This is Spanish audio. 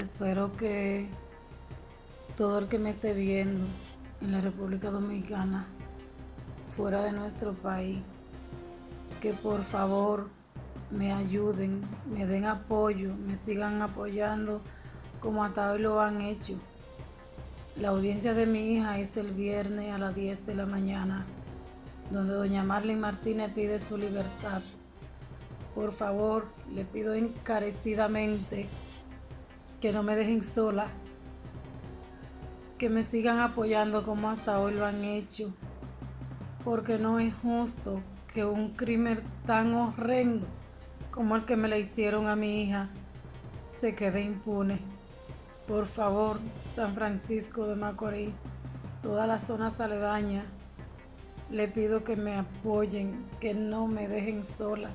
Espero que todo el que me esté viendo en la República Dominicana, fuera de nuestro país, que por favor me ayuden, me den apoyo, me sigan apoyando como hasta hoy lo han hecho. La audiencia de mi hija es el viernes a las 10 de la mañana, donde doña Marlene Martínez pide su libertad. Por favor, le pido encarecidamente que no me dejen sola, que me sigan apoyando como hasta hoy lo han hecho, porque no es justo que un crimen tan horrendo como el que me le hicieron a mi hija se quede impune. Por favor, San Francisco de Macorís, toda la zona aledaña, le pido que me apoyen, que no me dejen sola.